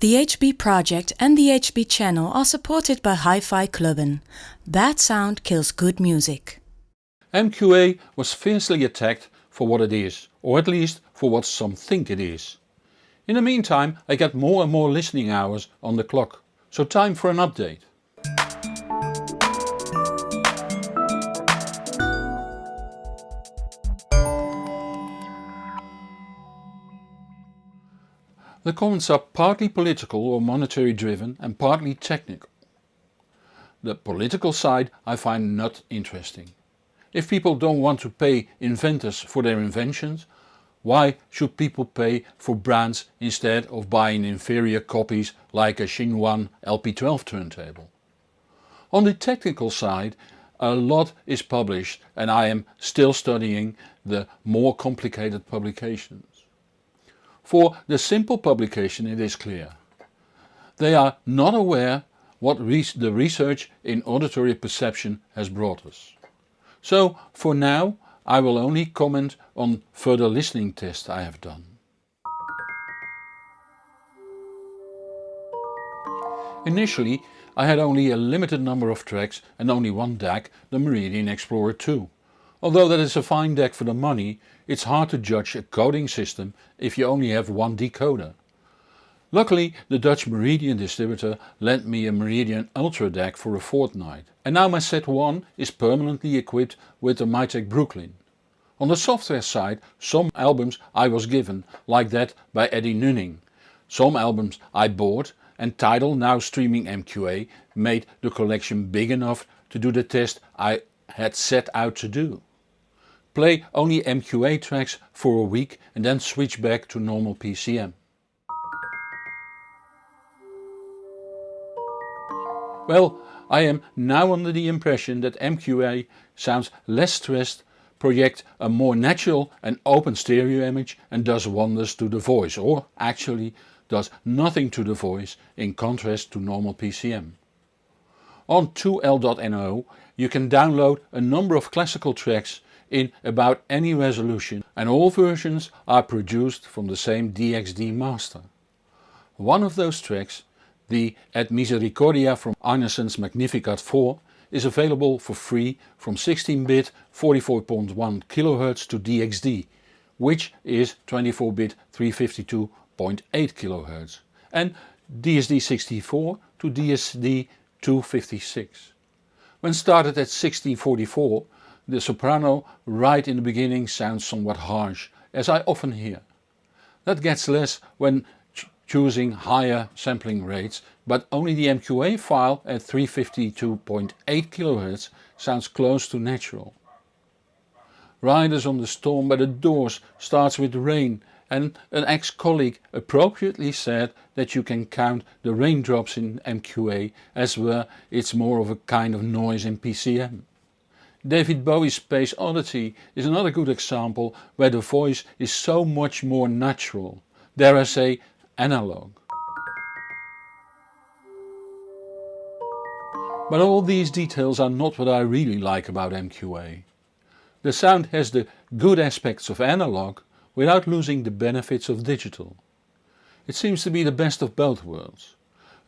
The HB project and the HB channel are supported by Hi-Fi Clubben. Bad sound kills good music. MQA was fiercely attacked for what it is, or at least for what some think it is. In the meantime I get more and more listening hours on the clock, so time for an update. The comments are partly political or monetary driven and partly technical. The political side I find not interesting. If people don't want to pay inventors for their inventions, why should people pay for brands instead of buying inferior copies like a Xinhuan LP12 turntable? On the technical side a lot is published and I am still studying the more complicated publications. For the simple publication it is clear. They are not aware what the research in auditory perception has brought us. So for now I will only comment on further listening tests I have done. Initially I had only a limited number of tracks and only one DAC, the Meridian Explorer 2. Although that is a fine DAC for the money, it's hard to judge a coding system if you only have one decoder. Luckily the Dutch Meridian distributor lent me a Meridian Ultra DAC for a fortnight and now my set 1 is permanently equipped with the Mytek Brooklyn. On the software side some albums I was given, like that by Eddie Nunning. Some albums I bought and Tidal now streaming MQA made the collection big enough to do the test I had set out to do. Play only MQA tracks for a week and then switch back to normal PCM. Well, I am now under the impression that MQA sounds less stressed, projects a more natural and open stereo image and does wonders to the voice or actually does nothing to the voice in contrast to normal PCM. On 2L.no you can download a number of classical tracks in about any resolution and all versions are produced from the same DXD master. One of those tracks, the Et Misericordia from Arnesen's Magnificat 4 is available for free from 16-bit 44.1 kHz to DXD, which is 24-bit 352.8 kHz and DSD64 to DSD256. When started at 1644 the soprano right in the beginning sounds somewhat harsh, as I often hear. That gets less when ch choosing higher sampling rates, but only the MQA file at 352.8 kHz sounds close to natural. Riders on the Storm by the Doors starts with rain and an ex-colleague appropriately said that you can count the raindrops in MQA as where it's more of a kind of noise in PCM. David Bowie's Space Oddity is another good example where the voice is so much more natural, dare I say analog. But all these details are not what I really like about MQA. The sound has the good aspects of analog without losing the benefits of digital. It seems to be the best of both worlds.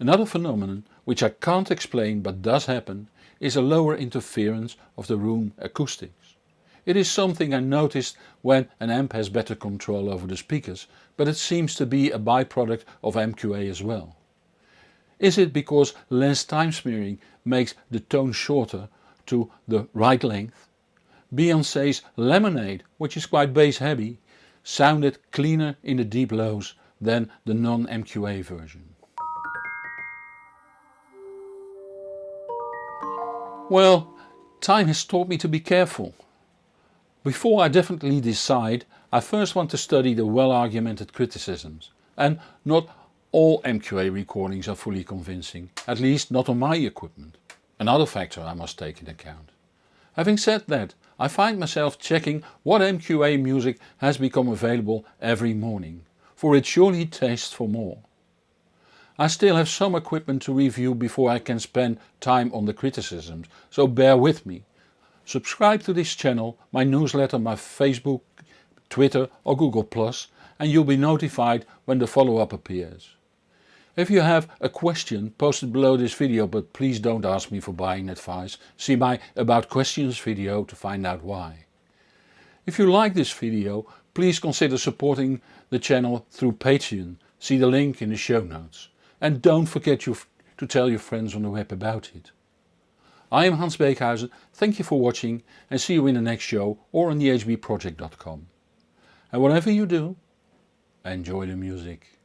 Another phenomenon, which I can't explain but does happen, is a lower interference of the room acoustics. It is something I noticed when an amp has better control over the speakers, but it seems to be a byproduct of MQA as well. Is it because less time smearing makes the tone shorter to the right length? Beyoncé's Lemonade, which is quite bass heavy, sounded cleaner in the deep lows than the non-MQA version. Well, time has taught me to be careful. Before I definitely decide, I first want to study the well argumented criticisms. And not all MQA recordings are fully convincing, at least not on my equipment. Another factor I must take into account. Having said that, I find myself checking what MQA music has become available every morning, for it surely tastes for more. I still have some equipment to review before I can spend time on the criticisms, so bear with me. Subscribe to this channel, my newsletter, my Facebook, Twitter or Google Plus and you'll be notified when the follow-up appears. If you have a question post it below this video but please don't ask me for buying advice, see my about questions video to find out why. If you like this video please consider supporting the channel through Patreon, see the link in the show notes. And don't forget to tell your friends on the web about it. I am Hans Beekhuyzen, thank you for watching and see you in the next show or on thehbproject.com. And whatever you do, enjoy the music.